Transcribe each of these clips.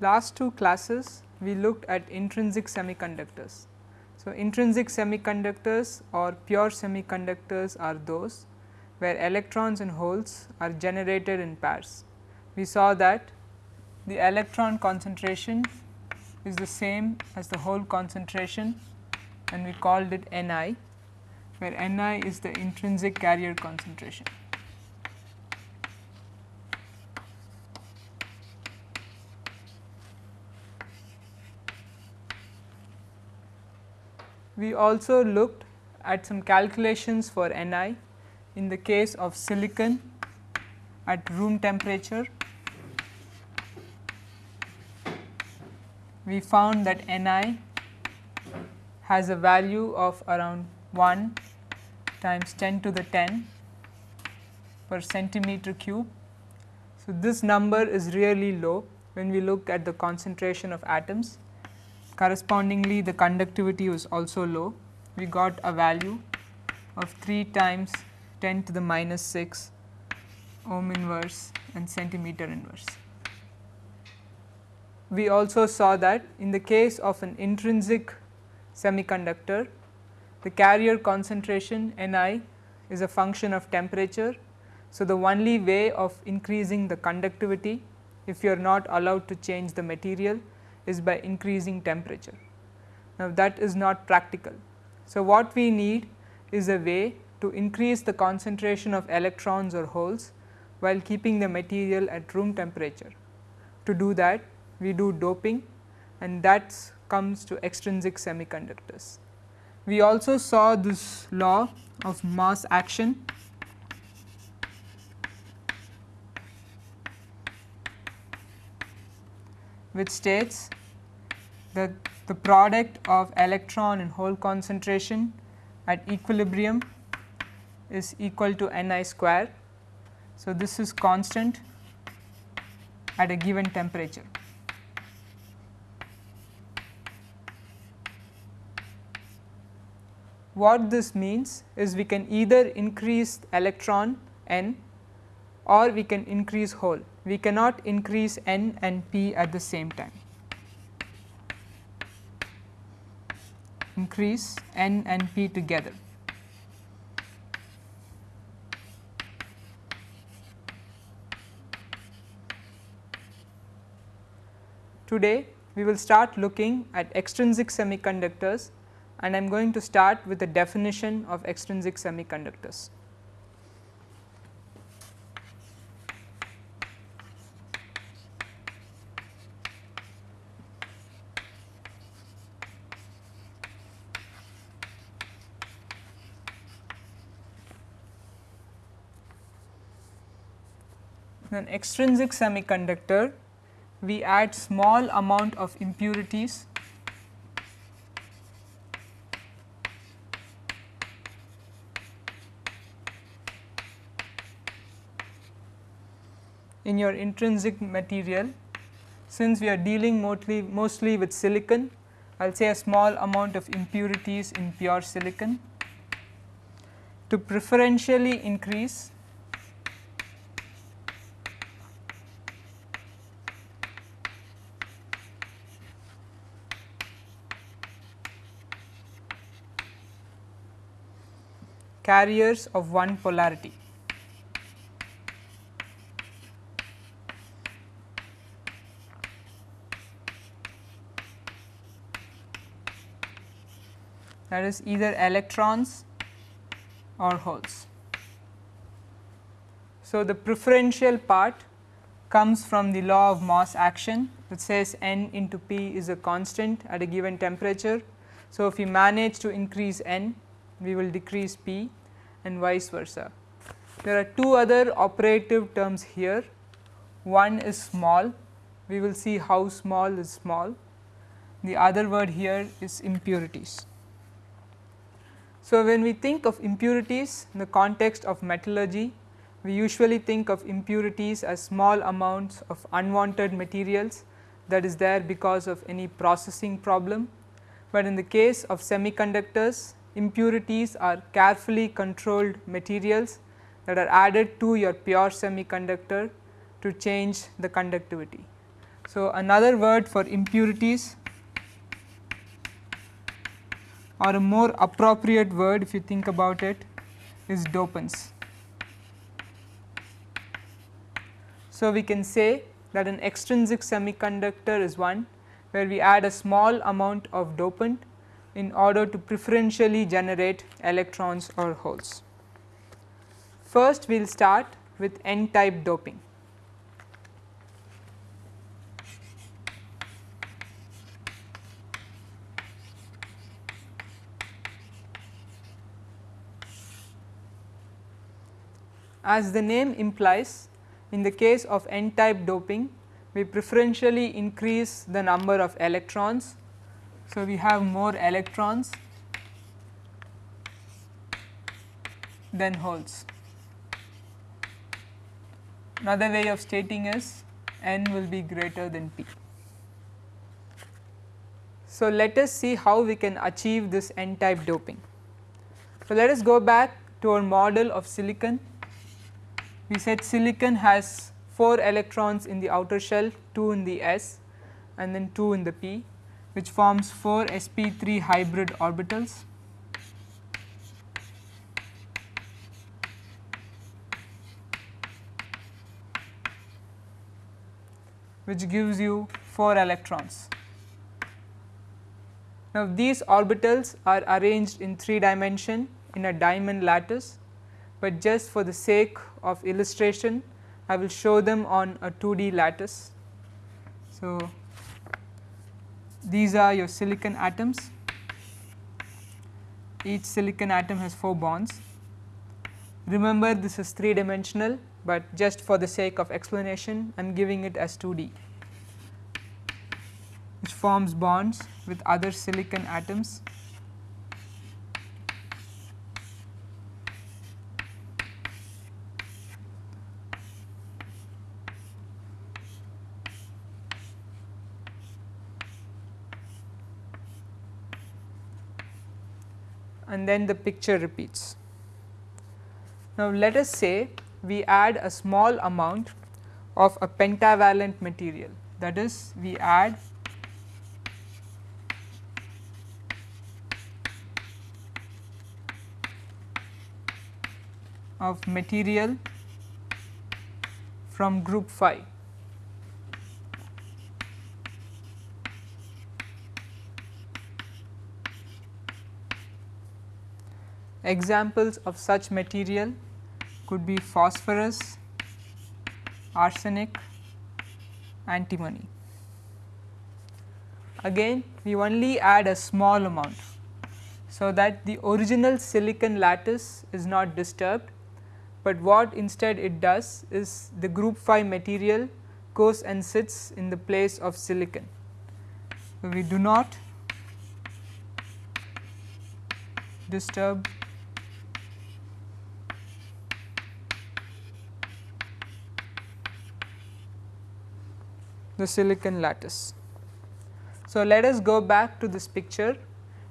Last two classes we looked at intrinsic semiconductors. So, intrinsic semiconductors or pure semiconductors are those where electrons and holes are generated in pairs. We saw that the electron concentration is the same as the hole concentration and we called it Ni, where Ni is the intrinsic carrier concentration. We also looked at some calculations for Ni in the case of silicon at room temperature. We found that Ni has a value of around 1 times 10 to the 10 per centimeter cube. So, this number is really low when we look at the concentration of atoms correspondingly the conductivity was also low. We got a value of 3 times 10 to the minus 6 ohm inverse and centimeter inverse. We also saw that in the case of an intrinsic semiconductor, the carrier concentration Ni is a function of temperature. So, the only way of increasing the conductivity if you are not allowed to change the material is by increasing temperature. Now, that is not practical. So, what we need is a way to increase the concentration of electrons or holes while keeping the material at room temperature. To do that we do doping and that comes to extrinsic semiconductors. We also saw this law of mass action which states that the product of electron and hole concentration at equilibrium is equal to n i square. So, this is constant at a given temperature. What this means is we can either increase electron n or we can increase hole we cannot increase n and p at the same time. Increase n and p together. Today we will start looking at extrinsic semiconductors and I am going to start with the definition of extrinsic semiconductors. an extrinsic semiconductor we add small amount of impurities in your intrinsic material since we are dealing mostly mostly with silicon I will say a small amount of impurities in pure silicon to preferentially increase carriers of one polarity. That is either electrons or holes. So, the preferential part comes from the law of mass action that says n into p is a constant at a given temperature. So, if we manage to increase n we will decrease p and vice versa. There are two other operative terms here, one is small, we will see how small is small, the other word here is impurities. So, when we think of impurities in the context of metallurgy, we usually think of impurities as small amounts of unwanted materials that is there because of any processing problem, but in the case of semiconductors impurities are carefully controlled materials that are added to your pure semiconductor to change the conductivity. So, another word for impurities or a more appropriate word if you think about it is dopants. So, we can say that an extrinsic semiconductor is one where we add a small amount of dopant in order to preferentially generate electrons or holes. First we will start with n type doping. As the name implies in the case of n type doping we preferentially increase the number of electrons. So, we have more electrons than holes. Another way of stating is n will be greater than p. So, let us see how we can achieve this n type doping. So, let us go back to our model of silicon we said silicon has 4 electrons in the outer shell, 2 in the s and then 2 in the p which forms 4 sp3 hybrid orbitals. which gives you 4 electrons. Now, these orbitals are arranged in 3 dimension in a diamond lattice but just for the sake of illustration I will show them on a 2D lattice. So, these are your silicon atoms, each silicon atom has 4 bonds. Remember this is 3 dimensional, but just for the sake of explanation I am giving it as 2D which forms bonds with other silicon atoms and then the picture repeats. Now, let us say we add a small amount of a pentavalent material that is we add of material from group phi Examples of such material could be phosphorus, arsenic, antimony. Again we only add a small amount, so that the original silicon lattice is not disturbed, but what instead it does is the group 5 material goes and sits in the place of silicon. So, we do not disturb the silicon lattice. So, let us go back to this picture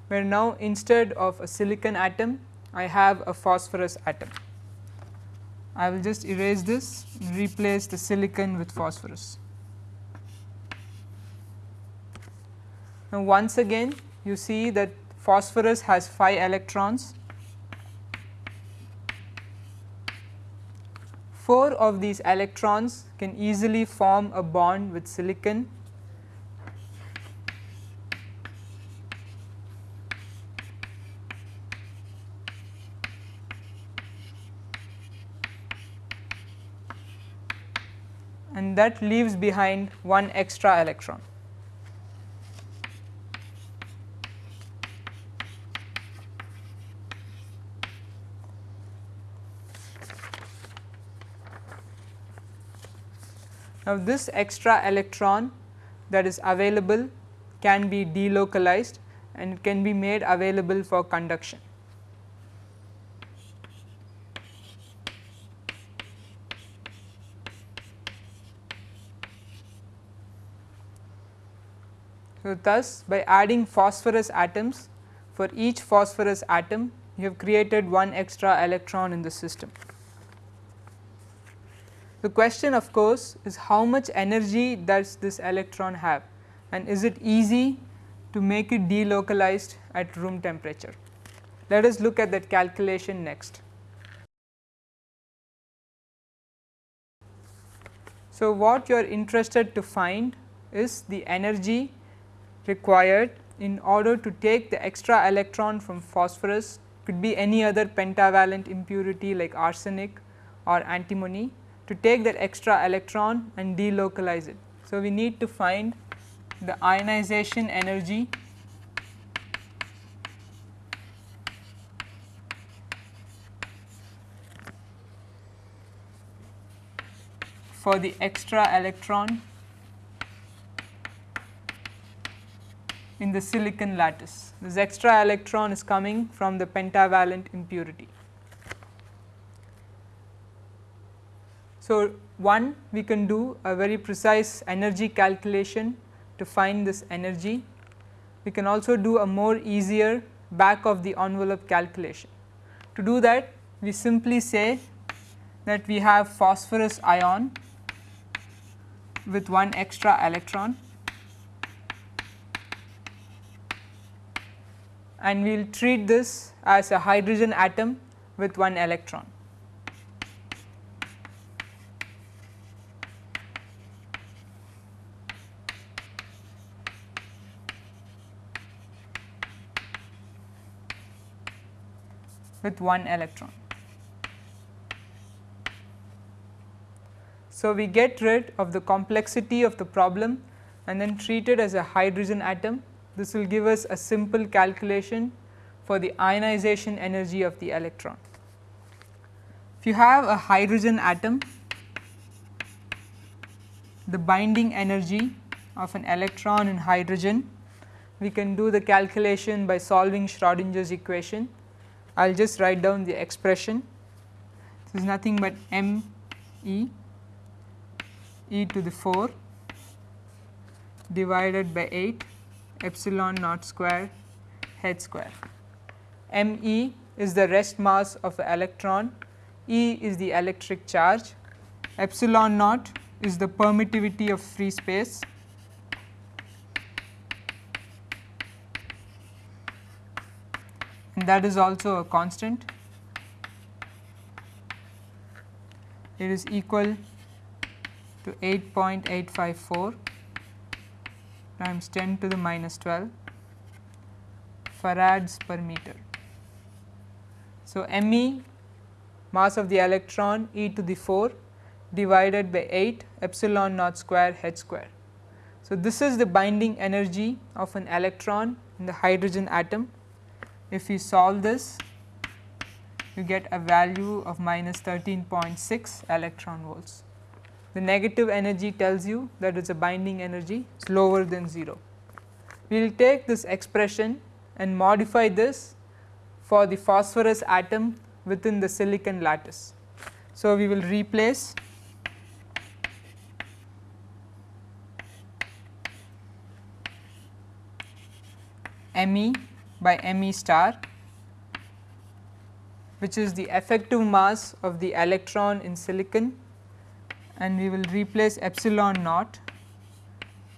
where now instead of a silicon atom I have a phosphorus atom. I will just erase this replace the silicon with phosphorus. Now, once again you see that phosphorus has 5 electrons 4 of these electrons can easily form a bond with silicon and that leaves behind one extra electron. Now, this extra electron that is available can be delocalized and it can be made available for conduction. So, thus by adding phosphorus atoms for each phosphorus atom you have created one extra electron in the system. The question of course is how much energy does this electron have and is it easy to make it delocalized at room temperature. Let us look at that calculation next. So, what you are interested to find is the energy required in order to take the extra electron from phosphorus could be any other pentavalent impurity like arsenic or antimony to take that extra electron and delocalize it. So, we need to find the ionization energy for the extra electron in the silicon lattice. This extra electron is coming from the pentavalent impurity. So, one we can do a very precise energy calculation to find this energy. We can also do a more easier back of the envelope calculation. To do that we simply say that we have phosphorus ion with one extra electron and we will treat this as a hydrogen atom with one electron. With one electron. So, we get rid of the complexity of the problem and then treat it as a hydrogen atom. This will give us a simple calculation for the ionization energy of the electron. If you have a hydrogen atom, the binding energy of an electron in hydrogen, we can do the calculation by solving Schrodinger's equation. I will just write down the expression. This is nothing but m e e to the 4 divided by 8 epsilon naught square h square. m e is the rest mass of the electron, e is the electric charge, epsilon naught is the permittivity of free space that is also a constant. It is equal to 8.854 times 10 to the minus 12 farads per meter. So, m e mass of the electron e to the 4 divided by 8 epsilon naught square h square. So, this is the binding energy of an electron in the hydrogen atom. If we solve this, you get a value of minus 13.6 electron volts the negative energy tells you that it is a binding energy is lower than 0. We will take this expression and modify this for the phosphorus atom within the silicon lattice. So, we will replace Me by Me star which is the effective mass of the electron in silicon and we will replace epsilon naught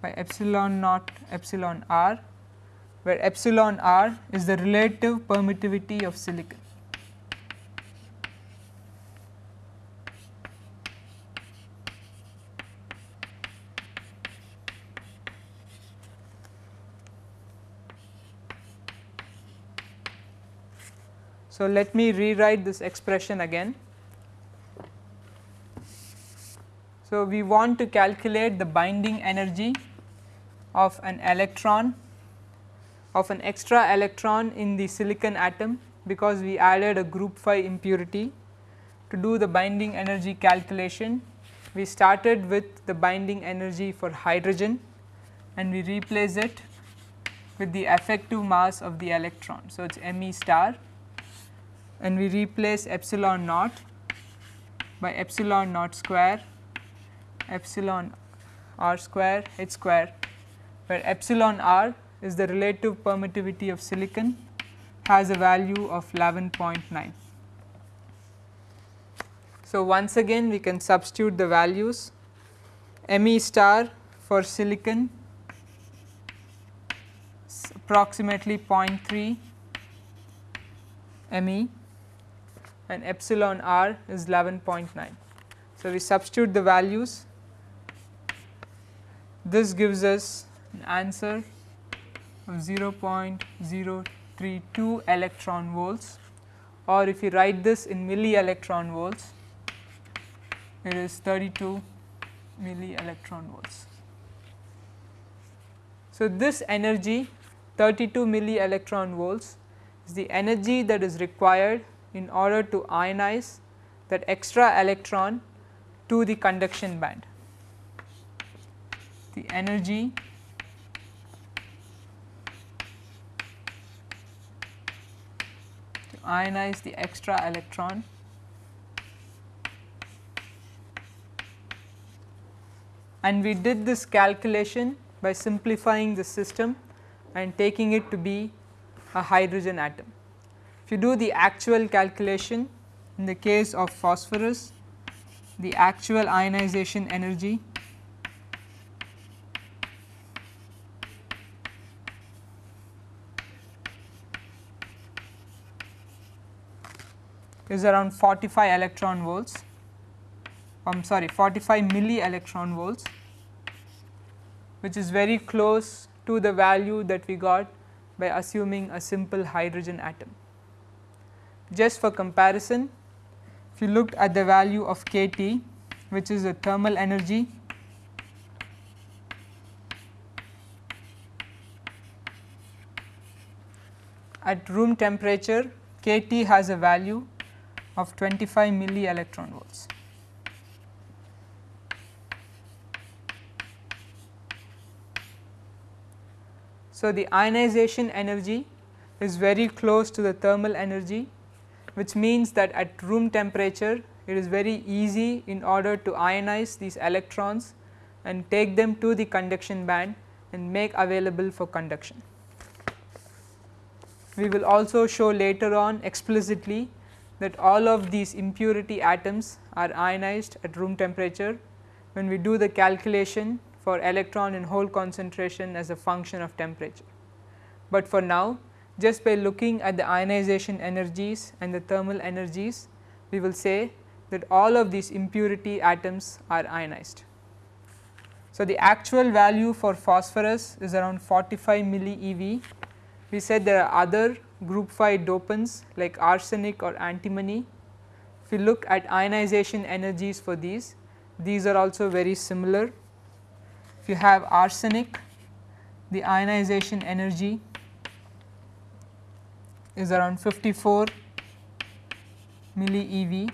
by epsilon naught epsilon r where epsilon r is the relative permittivity of silicon. So, let me rewrite this expression again. So, we want to calculate the binding energy of an electron of an extra electron in the silicon atom because we added a group 5 impurity. To do the binding energy calculation, we started with the binding energy for hydrogen and we replace it with the effective mass of the electron. So, it is Me star and we replace epsilon naught by epsilon naught square epsilon r square h square where epsilon r is the relative permittivity of silicon has a value of 11.9. So, once again we can substitute the values Me star for silicon approximately 0.3 Me and epsilon r is 11.9. So, we substitute the values this gives us an answer of 0.032 electron volts or if you write this in milli electron volts it is 32 milli electron volts. So, this energy 32 milli electron volts is the energy that is required in order to ionize that extra electron to the conduction band. The energy to ionize the extra electron and we did this calculation by simplifying the system and taking it to be a hydrogen atom. If you do the actual calculation in the case of phosphorus, the actual ionization energy is around 45 electron volts I am sorry 45 milli electron volts which is very close to the value that we got by assuming a simple hydrogen atom. Just for comparison if you looked at the value of kT which is the thermal energy at room temperature kT has a value of 25 milli electron volts. So, the ionization energy is very close to the thermal energy which means that at room temperature it is very easy in order to ionize these electrons and take them to the conduction band and make available for conduction. We will also show later on explicitly that all of these impurity atoms are ionized at room temperature when we do the calculation for electron and hole concentration as a function of temperature. But for now just by looking at the ionization energies and the thermal energies we will say that all of these impurity atoms are ionized. So, the actual value for phosphorus is around 45 milli eV. We said there are other group 5 dopants like arsenic or antimony. If you look at ionization energies for these, these are also very similar if you have arsenic the ionization energy is around 54 milli eV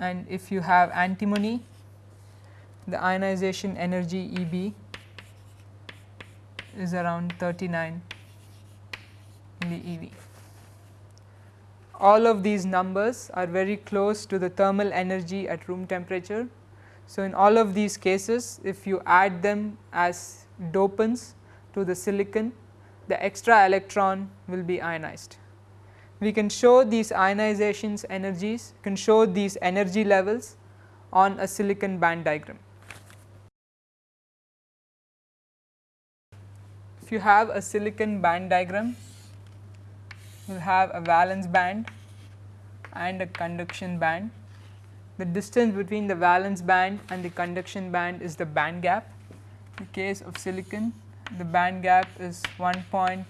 and if you have antimony the ionization energy EB is around 39 milli eV. All of these numbers are very close to the thermal energy at room temperature so, in all of these cases if you add them as dopants to the silicon the extra electron will be ionized. We can show these ionizations energies can show these energy levels on a silicon band diagram. If you have a silicon band diagram you will have a valence band and a conduction band the distance between the valence band and the conduction band is the band gap. In the case of silicon the band gap is 1.10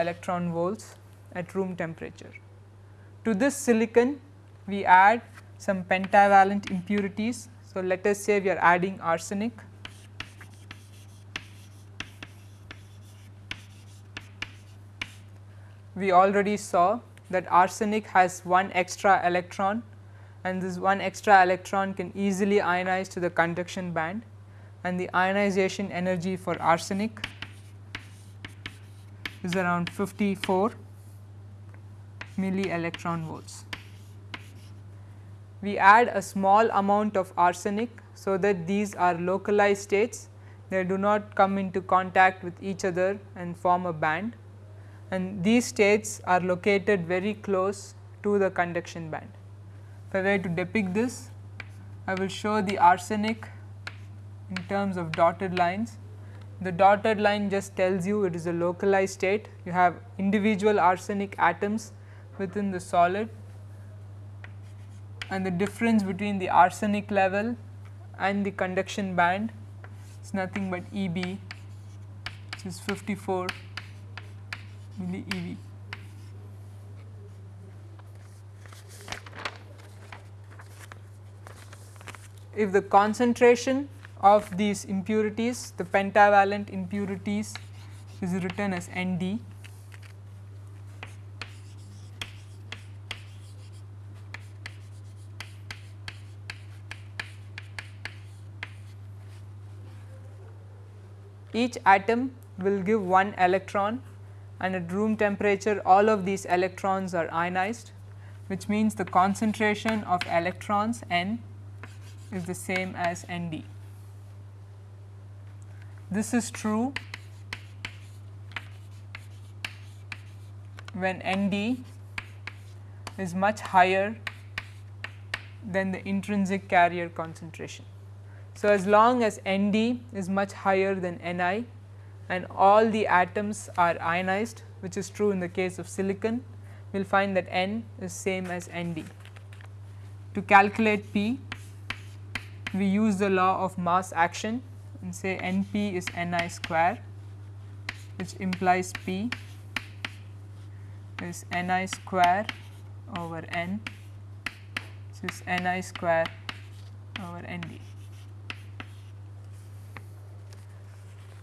electron volts at room temperature. To this silicon we add some pentavalent impurities. So, let us say we are adding arsenic we already saw that arsenic has one extra electron and this one extra electron can easily ionize to the conduction band and the ionization energy for arsenic is around 54 milli electron volts. we add a small amount of arsenic so that these are localized states they do not come into contact with each other and form a band and these states are located very close to the conduction band. If I were to depict this, I will show the arsenic in terms of dotted lines. The dotted line just tells you it is a localized state, you have individual arsenic atoms within the solid and the difference between the arsenic level and the conduction band is nothing but E b which is 54 milli eV. If the concentration of these impurities, the pentavalent impurities is written as Nd each atom will give one electron and at room temperature all of these electrons are ionized which means the concentration of electrons n is the same as N d. This is true when N d is much higher than the intrinsic carrier concentration. So, as long as N d is much higher than N i and all the atoms are ionized which is true in the case of silicon, we will find that N is same as N d. To calculate P, we use the law of mass action and say N p is N i square which implies P is N i square over N which is N i square over N d.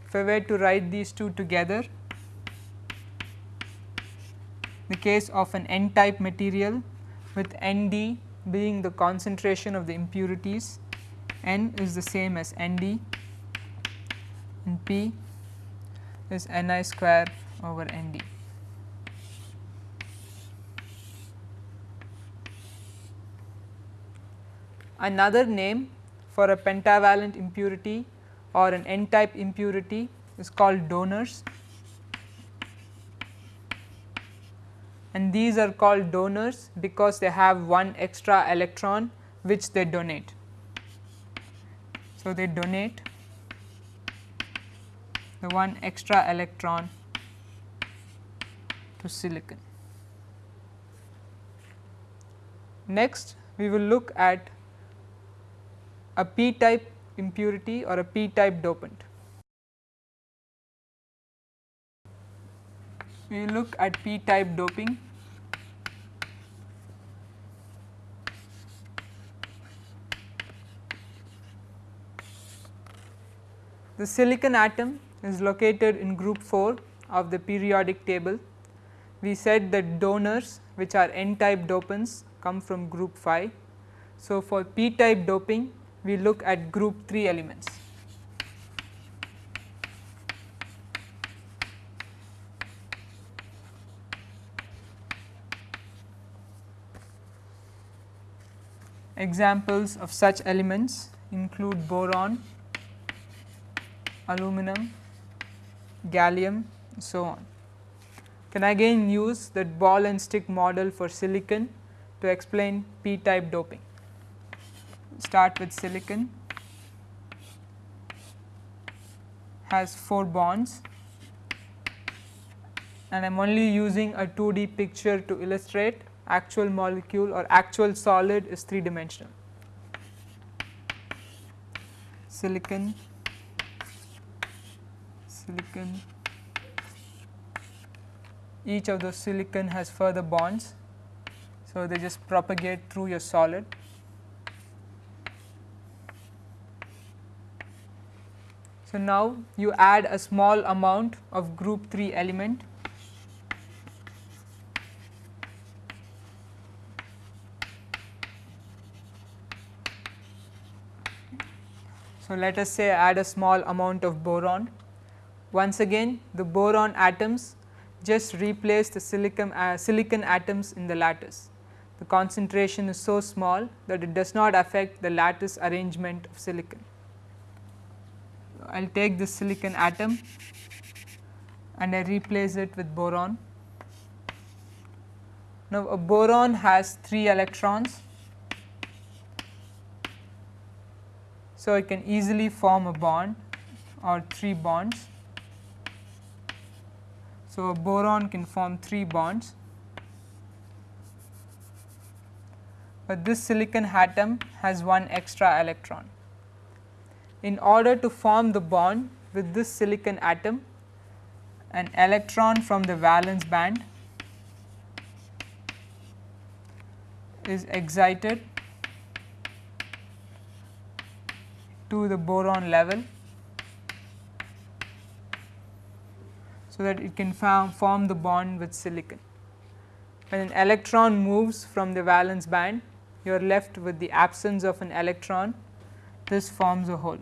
If I were to write these two together, the case of an n type material with N d being the concentration of the impurities, n is the same as N d and p is N i square over N d. Another name for a pentavalent impurity or an n type impurity is called donors and these are called donors because they have one extra electron which they donate. So, they donate the one extra electron to silicon. Next we will look at a p type impurity or a p type dopant. We will look at p type doping. The silicon atom is located in group 4 of the periodic table. We said that donors which are n type dopants come from group 5. So, for p type doping we look at group 3 elements. Examples of such elements include boron, aluminum, gallium so on. Can I again use that ball and stick model for silicon to explain p type doping? Start with silicon. Has 4 bonds. And I am only using a 2D picture to illustrate. Actual molecule or actual solid is 3 dimensional. Silicon, silicon, each of those silicon has further bonds. So, they just propagate through your solid So, now you add a small amount of group 3 element So, let us say add a small amount of boron. Once again the boron atoms just replace the silicon, uh, silicon atoms in the lattice. the concentration is so small that it does not affect the lattice arrangement of silicon. I will take this silicon atom and I replace it with boron. Now, a boron has 3 electrons. So, it can easily form a bond or 3 bonds. So, a boron can form 3 bonds, but this silicon atom has one extra electron. In order to form the bond with this silicon atom, an electron from the valence band is excited to the boron level so that it can form, the bond with silicon. When an electron moves from the valence band, you are left with the absence of an electron, this forms a hole.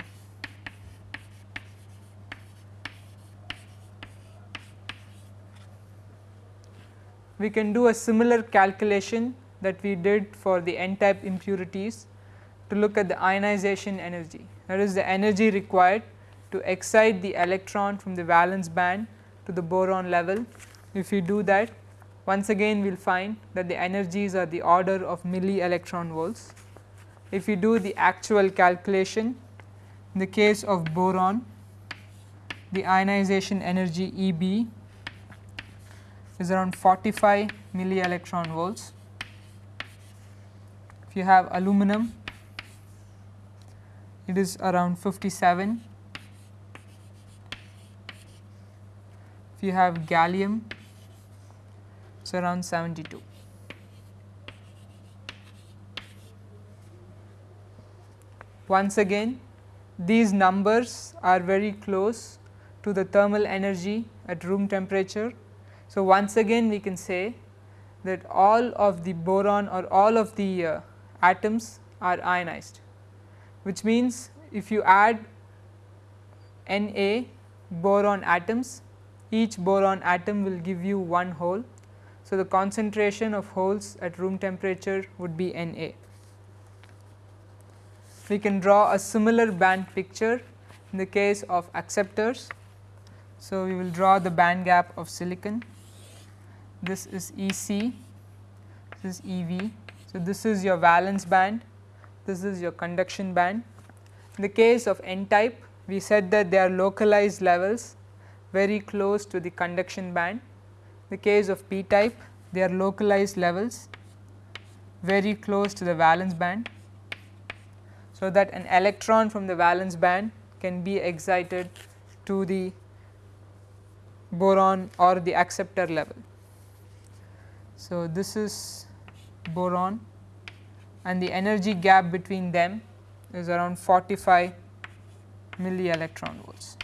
We can do a similar calculation that we did for the n type impurities to look at the ionization energy that is the energy required to excite the electron from the valence band to the boron level. If we do that once again we will find that the energies are the order of milli electron volts. If we do the actual calculation in the case of boron the ionization energy E b is around 45 milli electron volts. If you have aluminum it is around 57 if you have gallium it is around 72. Once again these numbers are very close to the thermal energy at room temperature. So, once again we can say that all of the boron or all of the uh, atoms are ionized which means if you add Na boron atoms each boron atom will give you one hole. So, the concentration of holes at room temperature would be Na. We can draw a similar band picture in the case of acceptors. So, we will draw the band gap of silicon this is EC, this is EV. So, this is your valence band, this is your conduction band. In the case of n type we said that they are localized levels very close to the conduction band. The case of p type they are localized levels very close to the valence band. So, that an electron from the valence band can be excited to the boron or the acceptor level. So, this is boron and the energy gap between them is around 45 milli electron volts.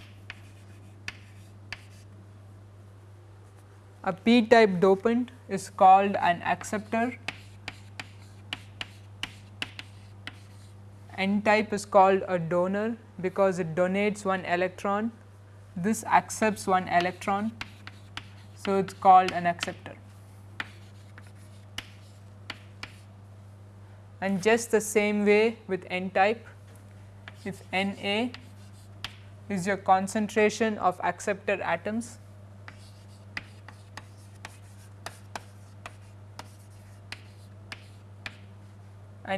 A p type dopant is called an acceptor, n type is called a donor because it donates one electron, this accepts one electron. So, it is called an acceptor. And just the same way with n type, if Na is your concentration of acceptor atoms,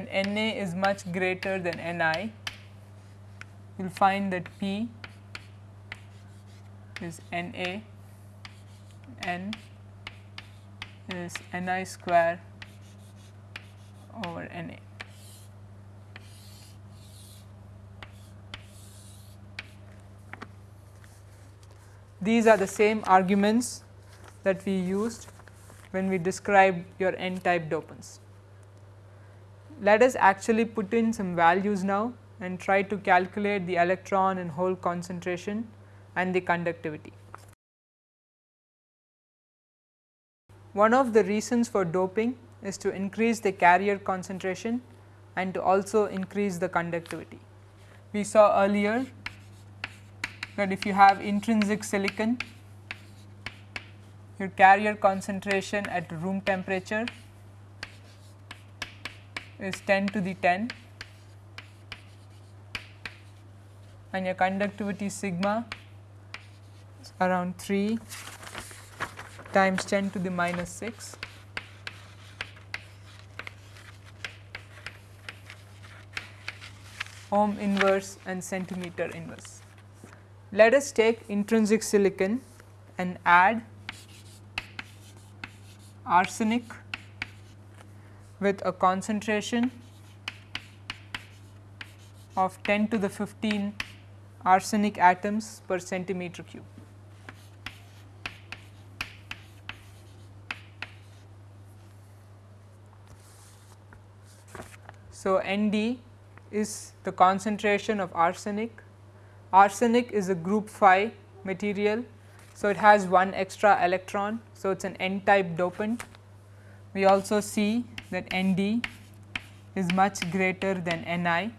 and Na is much greater than Ni, you will find that P is Na, N is Ni square over Na. These are the same arguments that we used when we described your n type dopants let us actually put in some values now and try to calculate the electron and hole concentration and the conductivity. One of the reasons for doping is to increase the carrier concentration and to also increase the conductivity. We saw earlier that if you have intrinsic silicon, your carrier concentration at room temperature is 10 to the 10 and your conductivity sigma is around 3 times 10 to the minus 6 ohm inverse and centimeter inverse. Let us take intrinsic silicon and add arsenic with a concentration of 10 to the 15 arsenic atoms per centimeter cube. So, ND is the concentration of arsenic. Arsenic is a group 5 material. So, it has one extra electron. So, it is an n type dopant. We also see that Nd is much greater than Ni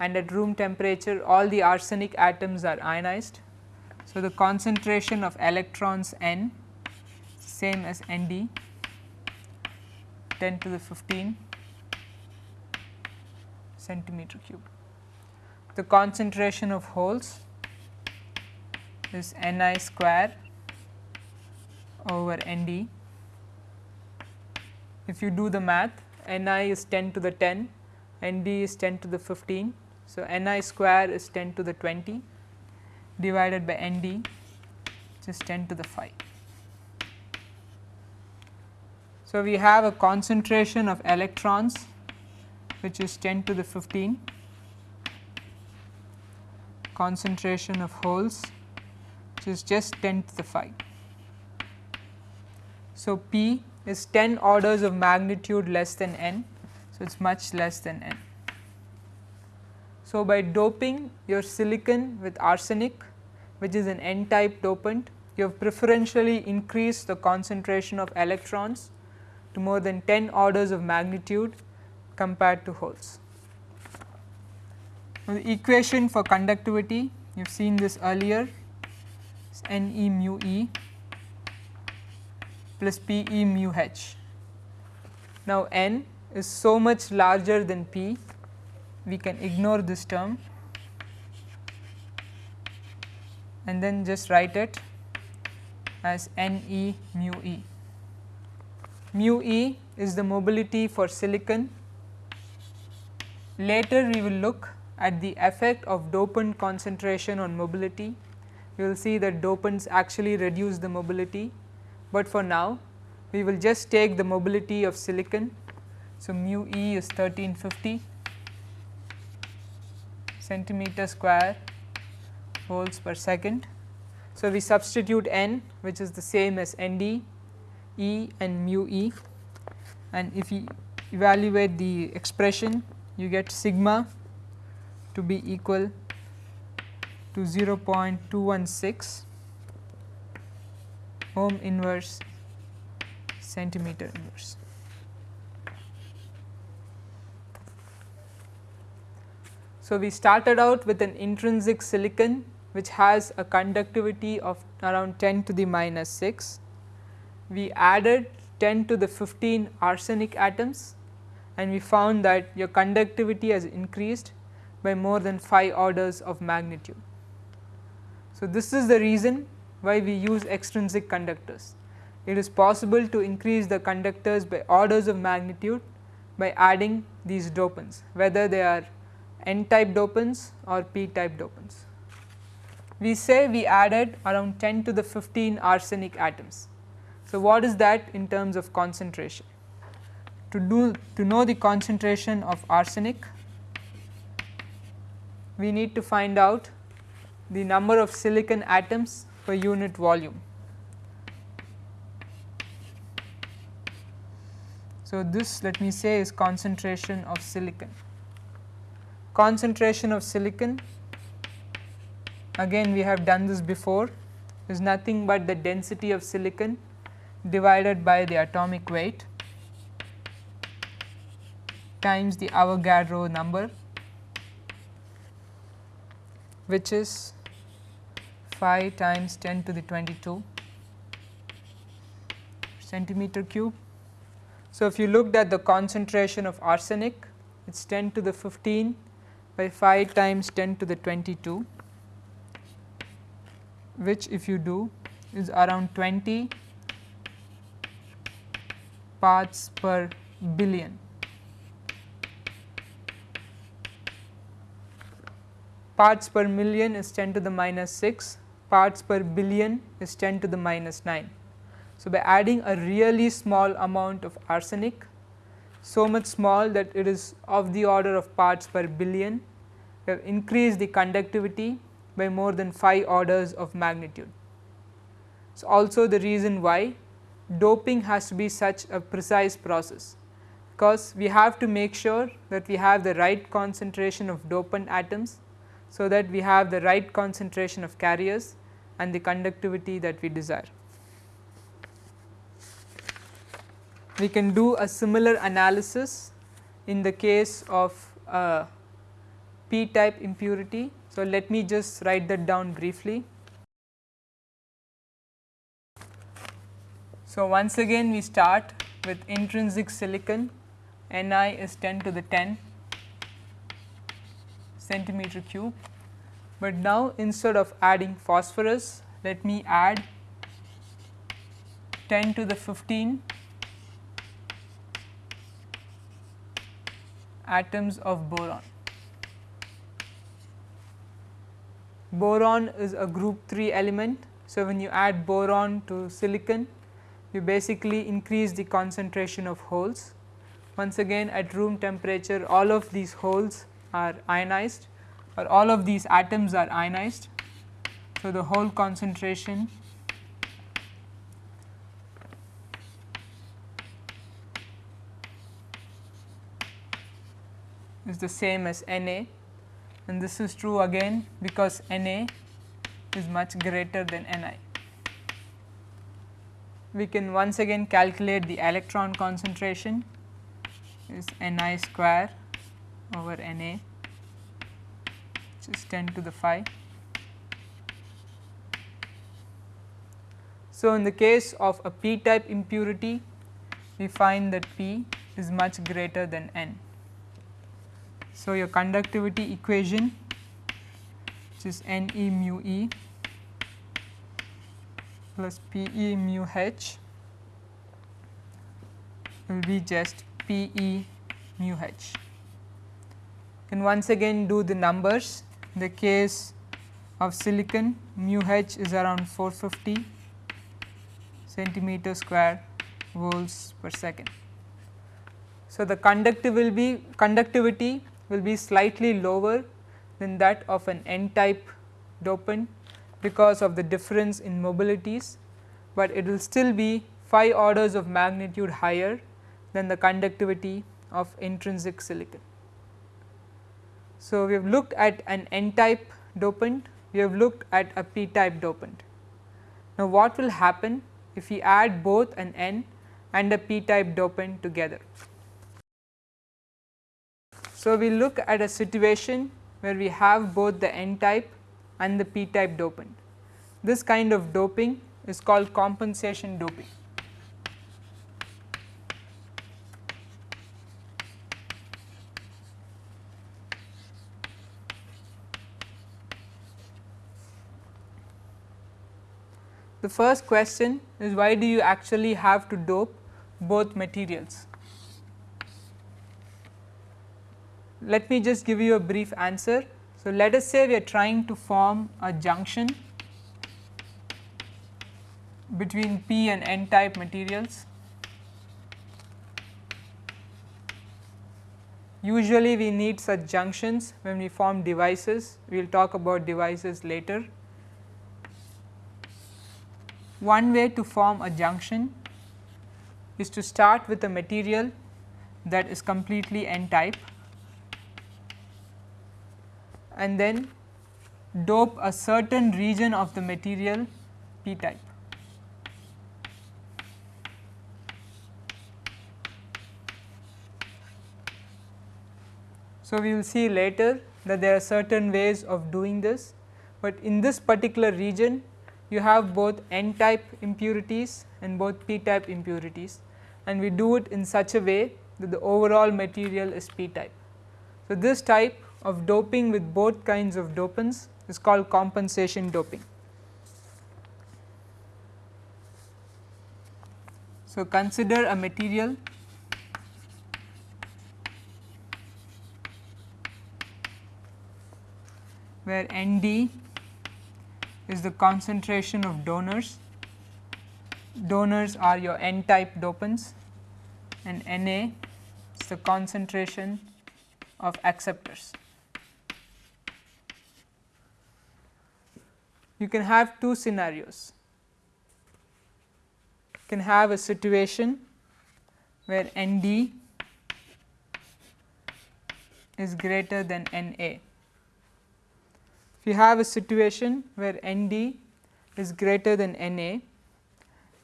and at room temperature all the arsenic atoms are ionized. So, the concentration of electrons N same as Nd 10 to the 15 centimeter cube. The concentration of holes is Ni square over Nd. If you do the math Ni is 10 to the 10, Nd is 10 to the 15. So, Ni square is 10 to the 20 divided by Nd which is 10 to the 5. So, we have a concentration of electrons which is 10 to the 15 concentration of holes which is just 10 to the 5. So, P is 10 orders of magnitude less than n. So, it is much less than n. So, by doping your silicon with arsenic which is an n type dopant you have preferentially increased the concentration of electrons to more than 10 orders of magnitude compared to holes. Now, the equation for conductivity you have seen this earlier is N e mu e plus P e mu h. Now, n is so much larger than p we can ignore this term and then just write it as N e mu e. Mu e is the mobility for silicon Later we will look at the effect of dopant concentration on mobility. We will see that dopants actually reduce the mobility, but for now we will just take the mobility of silicon. So, mu e is 1350 centimeter square volts per second. So, we substitute n which is the same as n d, e and mu e and if we evaluate the expression you get sigma to be equal to 0.216 ohm inverse centimeter inverse. So, we started out with an intrinsic silicon which has a conductivity of around 10 to the minus 6. We added 10 to the 15 arsenic atoms and we found that your conductivity has increased by more than 5 orders of magnitude. So, this is the reason why we use extrinsic conductors. It is possible to increase the conductors by orders of magnitude by adding these dopants whether they are n type dopants or p type dopants. We say we added around 10 to the 15 arsenic atoms. So, what is that in terms of concentration? to do to know the concentration of arsenic we need to find out the number of silicon atoms per unit volume. So, this let me say is concentration of silicon. Concentration of silicon again we have done this before is nothing but the density of silicon divided by the atomic weight times the Avogadro number which is 5 times 10 to the 22 centimeter cube So, if you looked at the concentration of arsenic it is 10 to the 15 by 5 times 10 to the 22 which if you do is around 20 parts per billion. Parts per million is 10 to the minus 6, parts per billion is 10 to the minus 9. So, by adding a really small amount of arsenic so much small that it is of the order of parts per billion, we have increased the conductivity by more than 5 orders of magnitude. So, also the reason why doping has to be such a precise process, because we have to make sure that we have the right concentration of dopant atoms, so that we have the right concentration of carriers and the conductivity that we desire. We can do a similar analysis in the case of uh, p type impurity. So, let me just write that down briefly. So, once again we start with intrinsic silicon Ni is 10 to the 10 centimeter cube, but now instead of adding phosphorus let me add 10 to the 15 atoms of boron. Boron is a group 3 element. So, when you add boron to silicon you basically increase the concentration of holes. Once again at room temperature all of these holes are ionized or all of these atoms are ionized. So, the hole concentration is the same as Na and this is true again because Na is much greater than Ni. We can once again calculate the electron concentration is Ni square over Na which is 10 to the 5. So, in the case of a p type impurity we find that P is much greater than N. So, your conductivity equation which is N e mu e plus P e mu h will be just P e mu h. And once again do the numbers in the case of silicon mu h is around 450 centimeter square volts per second. So, the will be conductivity will be slightly lower than that of an n type dopant because of the difference in mobilities, but it will still be 5 orders of magnitude higher than the conductivity of intrinsic silicon. So, we have looked at an n type dopant, we have looked at a p type dopant. Now, what will happen if we add both an n and a p type dopant together? So, we look at a situation where we have both the n type and the p type dopant. This kind of doping is called compensation doping. The first question is why do you actually have to dope both materials? let me just give you a brief answer. So, let us say we are trying to form a junction between p and n type materials. Usually we need such junctions when we form devices, we will talk about devices later. One way to form a junction is to start with a material that is completely n type and then dope a certain region of the material p type. So, we will see later that there are certain ways of doing this, but in this particular region you have both n type impurities and both p type impurities and we do it in such a way that the overall material is p type. So, this type of doping with both kinds of dopants is called compensation doping. So, consider a material where ND is the concentration of donors, donors are your N type dopants and Na is the concentration of acceptors. You can have two scenarios. You can have a situation where ND is greater than Na. If you have a situation where ND is greater than Na,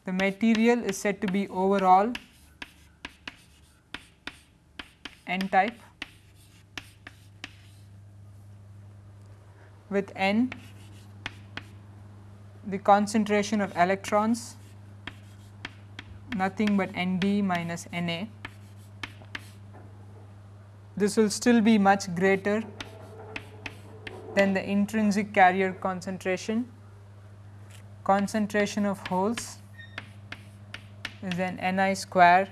the material is said to be overall n type with n the concentration of electrons nothing but Nd minus Na. This will still be much greater then the intrinsic carrier concentration, concentration of holes is then Ni square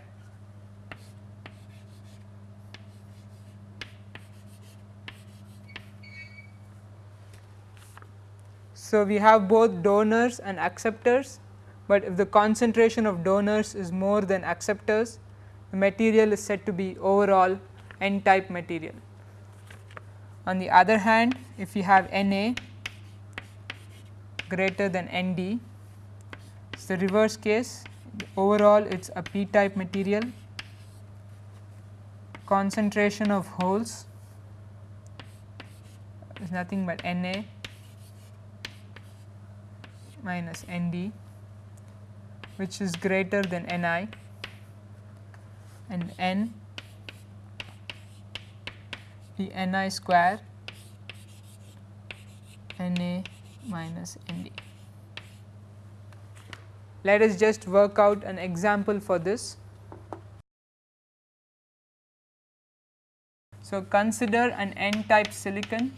So, we have both donors and acceptors, but if the concentration of donors is more than acceptors, the material is said to be overall n type material. On the other hand, if we have Na greater than Nd, it is the reverse case. Overall it is a p type material, concentration of holes is nothing but Na minus Nd which is greater than Ni and N be Ni square Na minus Nd. Let us just work out an example for this. So, consider an n type silicon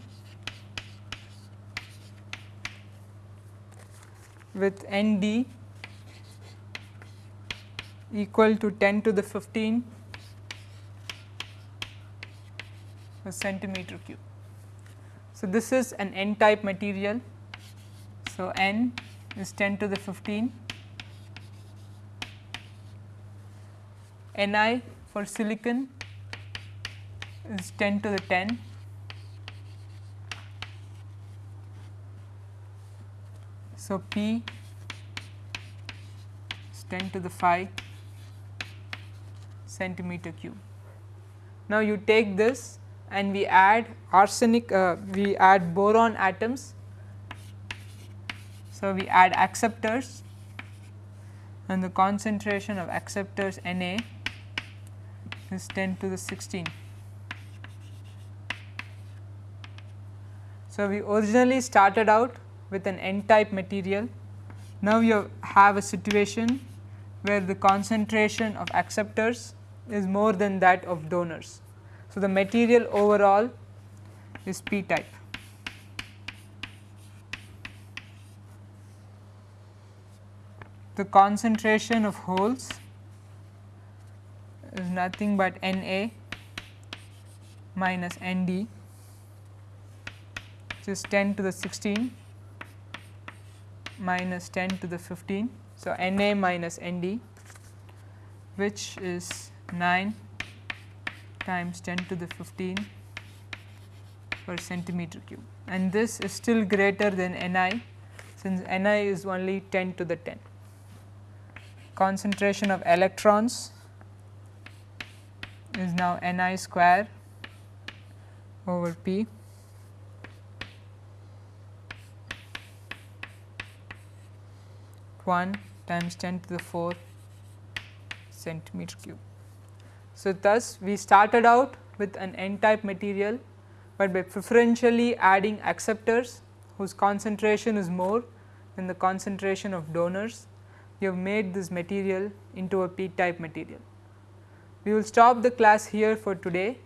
with Nd equal to 10 to the 15 per centimeter cube. So, this is an n type material. So, n is 10 to the 15 Ni for silicon is 10 to the 10 So, P is 10 to the 5 centimeter cube. Now, you take this and we add arsenic, uh, we add boron atoms. So, we add acceptors and the concentration of acceptors Na is 10 to the 16. So, we originally started out with an n type material. Now, you have a situation where the concentration of acceptors is more than that of donors. So, the material overall is p type. The concentration of holes is nothing but Na minus Nd which is 10 to the 16 minus 10 to the 15. So, Na minus Nd which is 9 times 10 to the 15 per centimeter cube and this is still greater than Ni since Ni is only 10 to the 10. Concentration of electrons is now Ni square over P 1 times 10 to the 4 centimeter cube. So, thus we started out with an n type material, but by preferentially adding acceptors whose concentration is more than the concentration of donors, we have made this material into a p type material. We will stop the class here for today.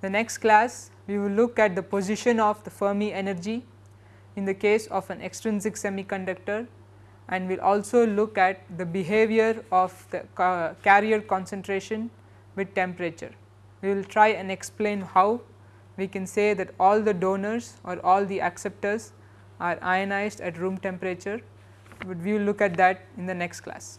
The next class we will look at the position of the Fermi energy in the case of an extrinsic semiconductor and we will also look at the behavior of the uh, carrier concentration with temperature. We will try and explain how we can say that all the donors or all the acceptors are ionized at room temperature, but we will look at that in the next class.